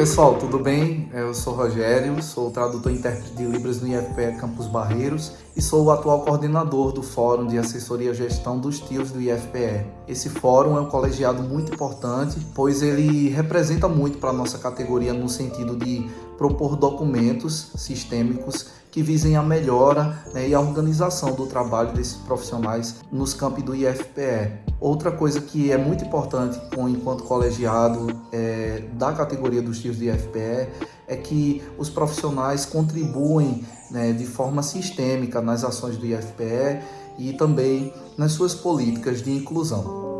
pessoal, tudo bem? Eu sou Rogério, sou tradutor e intérprete de Libras no IFPE Campos Barreiros e sou o atual coordenador do Fórum de Assessoria e Gestão dos Tios do IFPE. Esse fórum é um colegiado muito importante, pois ele representa muito para a nossa categoria no sentido de propor documentos sistêmicos que visem a melhora né, e a organização do trabalho desses profissionais nos campos do IFPE. Outra coisa que é muito importante enquanto colegiado é, da categoria dos tios do IFPE é que os profissionais contribuem né, de forma sistêmica nas ações do IFPE e também nas suas políticas de inclusão.